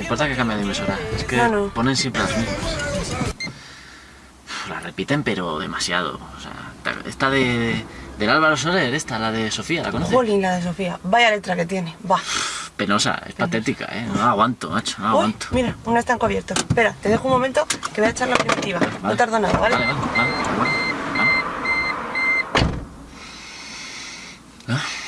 Me importa que cambie de emisora. Es que ponen siempre las mismas. La repiten, pero demasiado. O sea, esta de... Del Álvaro Soler, esta, la de Sofía, ¿la conoces? Jolín, la de Sofía. Vaya letra que tiene. Va. Penosa, es patética, ¿eh? No aguanto, macho, no aguanto. Uy, mira, uno está encubierto. Espera, te dejo un momento que voy a echar la primitiva. No tardo nada, ¿vale? Vale, vale, vale. vale, ah.